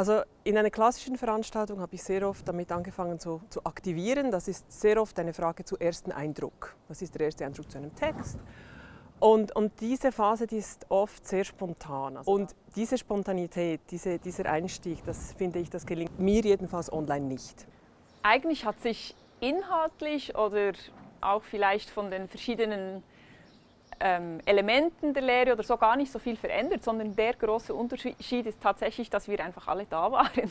Also in einer klassischen Veranstaltung habe ich sehr oft damit angefangen zu, zu aktivieren. Das ist sehr oft eine Frage zu ersten Eindruck. Was ist der erste Eindruck zu einem Text? Und, und diese Phase die ist oft sehr spontan. Und diese Spontanität, diese, dieser Einstieg, das finde ich, das gelingt mir jedenfalls online nicht. Eigentlich hat sich inhaltlich oder auch vielleicht von den verschiedenen ähm, Elementen der Lehre oder so gar nicht so viel verändert, sondern der große Unterschied ist tatsächlich, dass wir einfach alle da waren.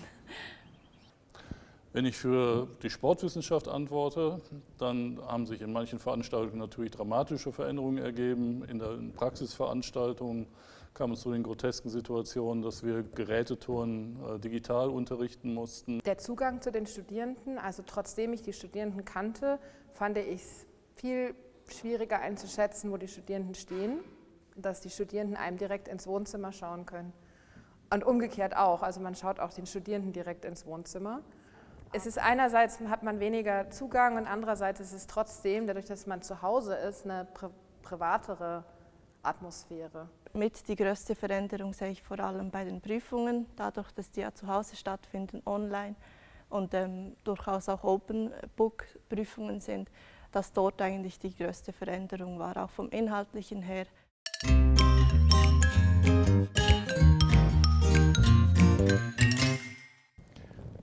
Wenn ich für die Sportwissenschaft antworte, dann haben sich in manchen Veranstaltungen natürlich dramatische Veränderungen ergeben. In den Praxisveranstaltungen kam es zu den grotesken Situationen, dass wir Gerätetouren äh, digital unterrichten mussten. Der Zugang zu den Studierenden, also trotzdem ich die Studierenden kannte, fand ich es viel schwieriger einzuschätzen, wo die Studierenden stehen, dass die Studierenden einem direkt ins Wohnzimmer schauen können. Und umgekehrt auch, also man schaut auch den Studierenden direkt ins Wohnzimmer. Es ist einerseits hat man weniger Zugang und andererseits ist es trotzdem, dadurch, dass man zu Hause ist, eine pri privatere Atmosphäre. Mit die größte Veränderung sehe ich vor allem bei den Prüfungen, dadurch, dass die ja zu Hause stattfinden, online und ähm, durchaus auch Open Book Prüfungen sind, dass dort eigentlich die größte Veränderung war, auch vom Inhaltlichen her.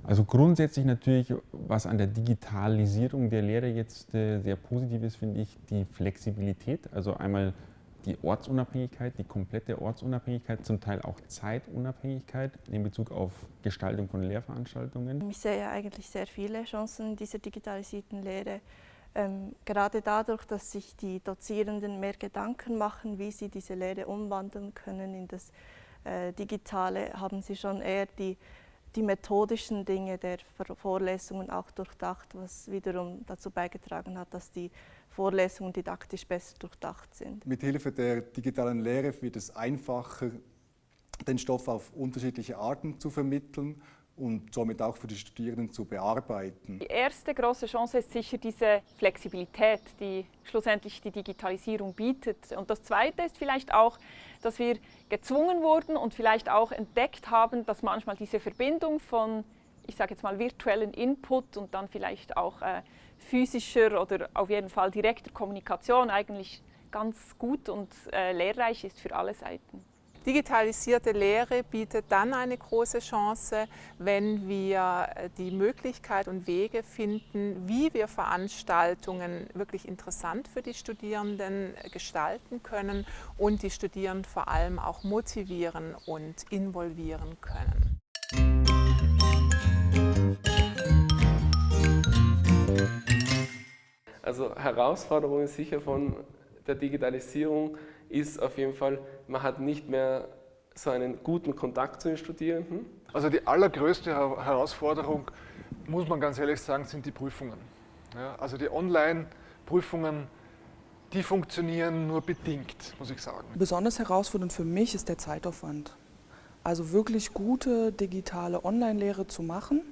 Also grundsätzlich natürlich, was an der Digitalisierung der Lehre jetzt äh, sehr positiv ist, finde ich die Flexibilität. Also einmal die Ortsunabhängigkeit, die komplette Ortsunabhängigkeit, zum Teil auch Zeitunabhängigkeit in Bezug auf Gestaltung von Lehrveranstaltungen. Ich sehe eigentlich sehr viele Chancen in dieser digitalisierten Lehre. Ähm, gerade dadurch, dass sich die Dozierenden mehr Gedanken machen, wie sie diese Lehre umwandeln können in das äh, Digitale, haben sie schon eher die die methodischen Dinge der Vorlesungen auch durchdacht, was wiederum dazu beigetragen hat, dass die Vorlesungen didaktisch besser durchdacht sind. Mit Hilfe der digitalen Lehre wird es einfacher, den Stoff auf unterschiedliche Arten zu vermitteln und somit auch für die Studierenden zu bearbeiten. Die erste große Chance ist sicher diese Flexibilität, die schlussendlich die Digitalisierung bietet. Und das Zweite ist vielleicht auch, dass wir gezwungen wurden und vielleicht auch entdeckt haben, dass manchmal diese Verbindung von, ich sage jetzt mal, virtuellen Input und dann vielleicht auch äh, physischer oder auf jeden Fall direkter Kommunikation eigentlich ganz gut und äh, lehrreich ist für alle Seiten. Digitalisierte Lehre bietet dann eine große Chance, wenn wir äh, die Möglichkeit und Wege finden, wie wir Veranstaltungen wirklich interessant für die Studierenden gestalten können und die Studierenden vor allem auch motivieren und involvieren können. Also Herausforderungen sicher von der Digitalisierung ist auf jeden Fall, man hat nicht mehr so einen guten Kontakt zu den Studierenden. Also die allergrößte Herausforderung, muss man ganz ehrlich sagen, sind die Prüfungen. Ja, also die Online-Prüfungen, die funktionieren nur bedingt, muss ich sagen. Besonders herausfordernd für mich ist der Zeitaufwand. Also wirklich gute digitale Online-Lehre zu machen,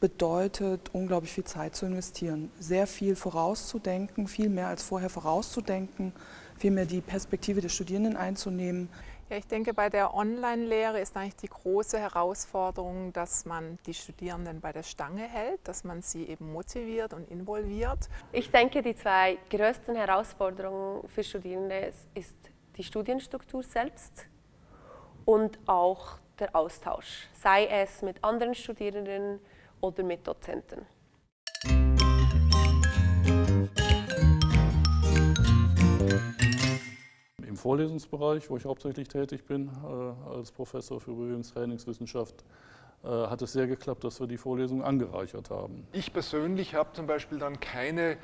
bedeutet unglaublich viel Zeit zu investieren. Sehr viel vorauszudenken, viel mehr als vorher vorauszudenken, vielmehr die Perspektive der Studierenden einzunehmen. Ja, ich denke, bei der Online-Lehre ist eigentlich die große Herausforderung, dass man die Studierenden bei der Stange hält, dass man sie eben motiviert und involviert. Ich denke, die zwei größten Herausforderungen für Studierende ist die Studienstruktur selbst und auch der Austausch, sei es mit anderen Studierenden oder mit Dozenten. Vorlesungsbereich, wo ich hauptsächlich tätig bin, äh, als Professor für Bewegungstrainingswissenschaft, äh, hat es sehr geklappt, dass wir die Vorlesung angereichert haben. Ich persönlich habe zum Beispiel dann keine äh,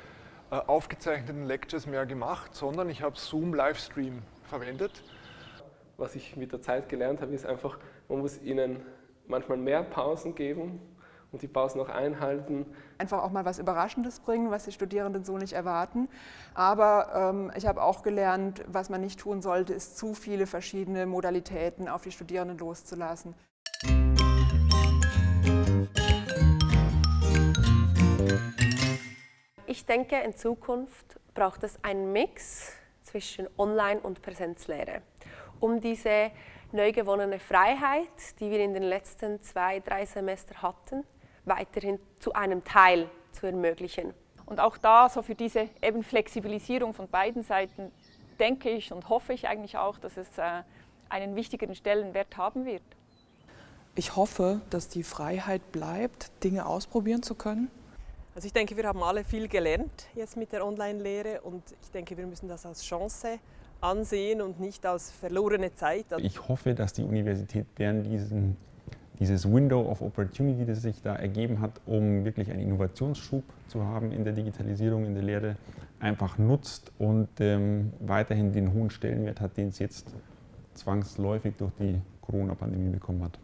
aufgezeichneten Lectures mehr gemacht, sondern ich habe Zoom Livestream verwendet. Was ich mit der Zeit gelernt habe, ist einfach, man muss ihnen manchmal mehr Pausen geben, und die Pausen noch einhalten. Einfach auch mal was Überraschendes bringen, was die Studierenden so nicht erwarten. Aber ähm, ich habe auch gelernt, was man nicht tun sollte, ist zu viele verschiedene Modalitäten auf die Studierenden loszulassen. Ich denke, in Zukunft braucht es einen Mix zwischen Online- und Präsenzlehre. um diese neu gewonnene Freiheit, die wir in den letzten zwei, drei Semestern hatten, weiterhin zu einem Teil zu ermöglichen. Und auch da, so für diese eben Flexibilisierung von beiden Seiten, denke ich und hoffe ich eigentlich auch, dass es äh, einen wichtigeren Stellenwert haben wird. Ich hoffe, dass die Freiheit bleibt, Dinge ausprobieren zu können. Also ich denke, wir haben alle viel gelernt jetzt mit der Online-Lehre und ich denke, wir müssen das als Chance ansehen und nicht als verlorene Zeit. Ich hoffe, dass die Universität Bern diesen, dieses Window of Opportunity, das sich da ergeben hat, um wirklich einen Innovationsschub zu haben in der Digitalisierung, in der Lehre, einfach nutzt und ähm, weiterhin den hohen Stellenwert hat, den es jetzt zwangsläufig durch die Corona-Pandemie bekommen hat.